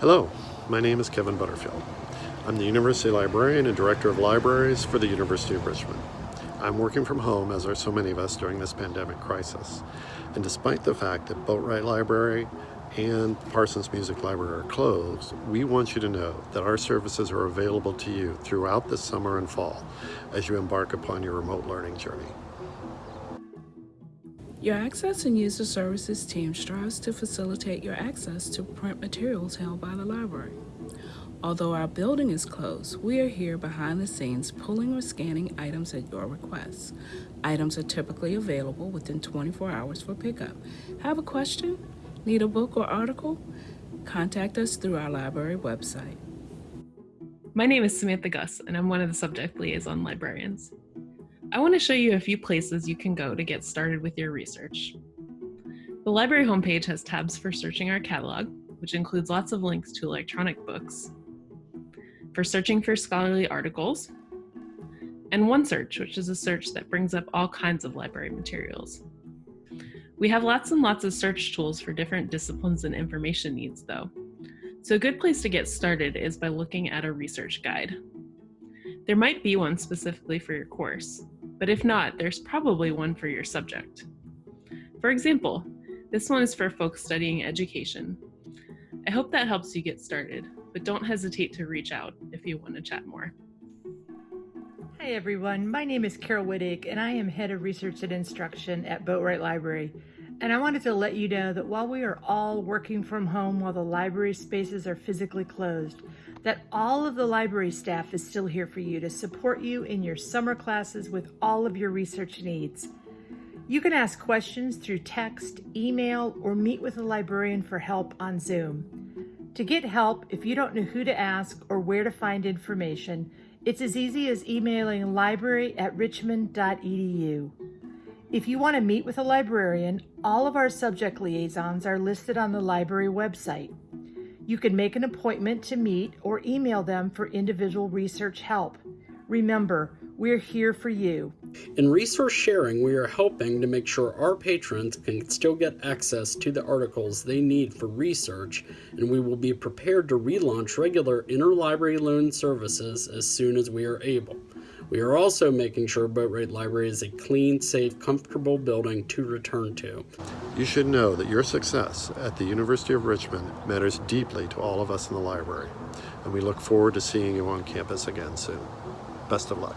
Hello, my name is Kevin Butterfield. I'm the University Librarian and Director of Libraries for the University of Richmond. I'm working from home, as are so many of us during this pandemic crisis. And despite the fact that Boatwright Library and Parsons Music Library are closed, we want you to know that our services are available to you throughout the summer and fall as you embark upon your remote learning journey. Your Access and User Services team strives to facilitate your access to print materials held by the library. Although our building is closed, we are here behind the scenes pulling or scanning items at your request. Items are typically available within 24 hours for pickup. Have a question? Need a book or article? Contact us through our library website. My name is Samantha Guss, and I'm one of the subject liaison librarians. I want to show you a few places you can go to get started with your research. The library homepage has tabs for searching our catalog, which includes lots of links to electronic books, for searching for scholarly articles, and OneSearch, which is a search that brings up all kinds of library materials. We have lots and lots of search tools for different disciplines and information needs though. So a good place to get started is by looking at a research guide. There might be one specifically for your course, but if not, there's probably one for your subject. For example, this one is for folks studying education. I hope that helps you get started, but don't hesitate to reach out if you want to chat more. Hi everyone, my name is Carol Wittig and I am Head of Research and Instruction at Boatwright Library. And I wanted to let you know that while we are all working from home while the library spaces are physically closed, that all of the library staff is still here for you to support you in your summer classes with all of your research needs. You can ask questions through text, email, or meet with a librarian for help on Zoom. To get help, if you don't know who to ask or where to find information, it's as easy as emailing library at richmond.edu. If you want to meet with a librarian, all of our subject liaisons are listed on the library website. You can make an appointment to meet or email them for individual research help. Remember, we're here for you. In resource sharing, we are helping to make sure our patrons can still get access to the articles they need for research, and we will be prepared to relaunch regular interlibrary loan services as soon as we are able. We are also making sure Boatwright Library is a clean, safe, comfortable building to return to. You should know that your success at the University of Richmond matters deeply to all of us in the library, and we look forward to seeing you on campus again soon. Best of luck.